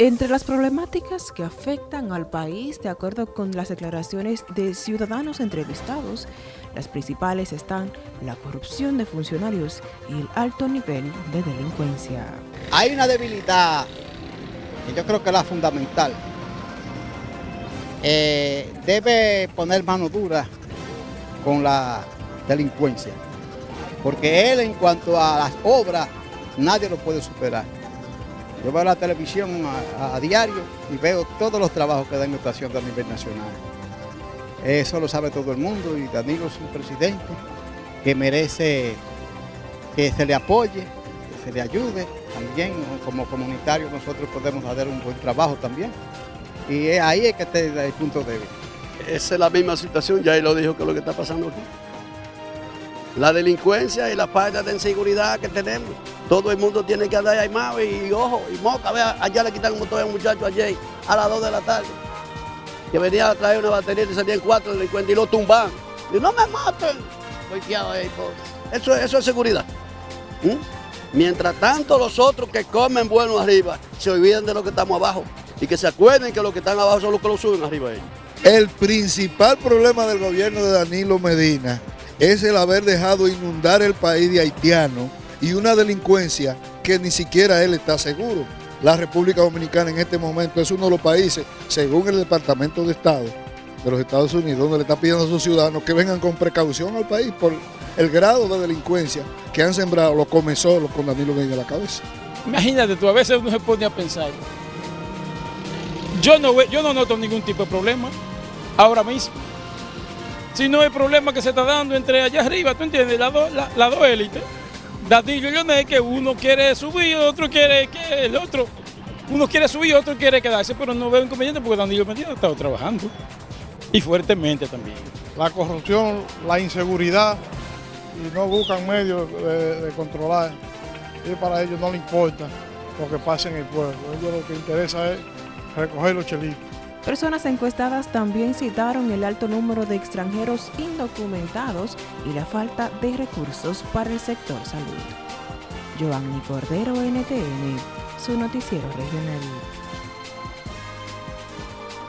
Entre las problemáticas que afectan al país, de acuerdo con las declaraciones de ciudadanos entrevistados, las principales están la corrupción de funcionarios y el alto nivel de delincuencia. Hay una debilidad que yo creo que es la fundamental. Eh, debe poner mano dura con la delincuencia, porque él en cuanto a las obras, nadie lo puede superar. Yo veo la televisión a, diario y veo todos los trabajos que da está haciendo a nivel nacional. Eso lo sabe todo el mundo y Danilo es un presidente que merece que se le apoye, que se le ayude. También como comunitario nosotros podemos hacer un buen trabajo también. Y ahí es que está el punto débil. Esa es la misma situación, ya él lo dijo que lo que está pasando aquí la delincuencia y la falta de inseguridad que tenemos. Todo el mundo tiene que andar ahí más y, ojo, y moca, vea, allá le quitan un motor a un muchacho ayer a las 2 de la tarde, que venía a traer una batería y salían cuatro delincuentes y lo tumban. Y no me maten. Ahí, eso, eso es seguridad. ¿Mm? Mientras tanto los otros que comen bueno arriba se olviden de lo que estamos abajo y que se acuerden que los que están abajo son los que lo suben arriba. Ellos. El principal problema del gobierno de Danilo Medina es el haber dejado inundar el país de haitianos y una delincuencia que ni siquiera él está seguro. La República Dominicana en este momento es uno de los países, según el Departamento de Estado de los Estados Unidos, donde le está pidiendo a sus ciudadanos que vengan con precaución al país por el grado de delincuencia que han sembrado los comezolos con Danilo Medina a la cabeza. Imagínate tú, a veces uno se pone a pensar. Yo no, yo no noto ningún tipo de problema ahora mismo si no hay problema que se está dando entre allá arriba, ¿tú entiendes? Las dos la, dos élites. Dadillo y Leonel, que uno quiere subir, otro quiere que el otro. Uno quiere subir, otro quiere quedarse, pero no veo inconveniente porque Danilo Medina ha estado trabajando. Y fuertemente también. La corrupción, la inseguridad, y no buscan medios de, controlar. Y para ellos no les importa lo que pasa en el pueblo. Ellos lo que interesa es recoger los chelitos. Personas encuestadas también citaron el alto número de extranjeros indocumentados y la falta de recursos para el sector salud. Giovanni Cordero, NTN, su noticiero regional.